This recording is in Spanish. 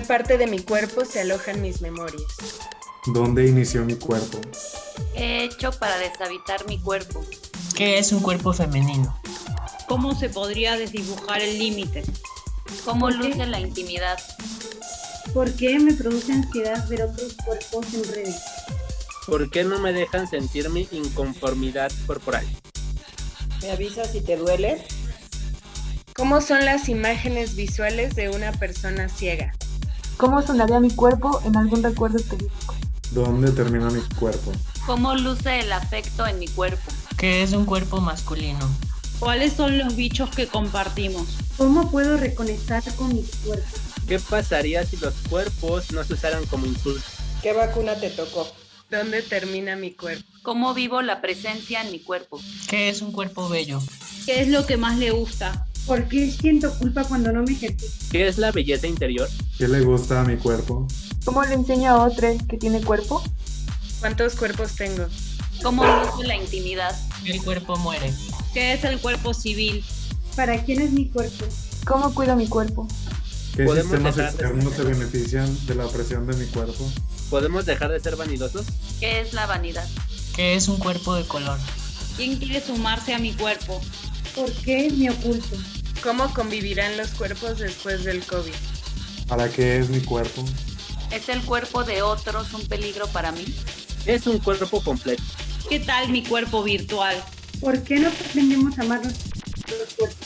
qué parte de mi cuerpo se alojan mis memorias? ¿Dónde inició mi cuerpo? He hecho para deshabitar mi cuerpo. ¿Qué es un cuerpo femenino? ¿Cómo se podría desdibujar el límite? ¿Cómo ¿Por qué? luce la intimidad? ¿Por qué me produce ansiedad ver otros cuerpos en redes? ¿Por qué no me dejan sentir mi inconformidad corporal? ¿Me avisas si te duele? ¿Cómo son las imágenes visuales de una persona ciega? ¿Cómo sonaría mi cuerpo en algún recuerdo específico? ¿Dónde termina mi cuerpo? ¿Cómo luce el afecto en mi cuerpo? ¿Qué es un cuerpo masculino? ¿Cuáles son los bichos que compartimos? ¿Cómo puedo reconectar con mi cuerpo? ¿Qué pasaría si los cuerpos no se usaran como insultos? ¿Qué vacuna te tocó? ¿Dónde termina mi cuerpo? ¿Cómo vivo la presencia en mi cuerpo? ¿Qué es un cuerpo bello? ¿Qué es lo que más le gusta? ¿Por qué siento culpa cuando no me ejercito? ¿Qué es la belleza interior? ¿Qué le gusta a mi cuerpo? ¿Cómo le enseño a otro que tiene cuerpo? ¿Cuántos cuerpos tengo? ¿Cómo luce la intimidad? El cuerpo muere. ¿Qué es el cuerpo civil? ¿Para quién es mi cuerpo? ¿Cómo cuido mi cuerpo? ¿Qué ¿Podemos sistemas externos se benefician de la presión de mi cuerpo? ¿Podemos dejar de ser vanidosos? ¿Qué es la vanidad? ¿Qué es un cuerpo de color? ¿Quién quiere sumarse a mi cuerpo? ¿Por qué me oculto? ¿Cómo convivirán los cuerpos después del COVID? ¿Para qué es mi cuerpo? ¿Es el cuerpo de otros un peligro para mí? Es un cuerpo completo. ¿Qué tal mi cuerpo virtual? ¿Por qué no aprendemos a amar los los cuerpos?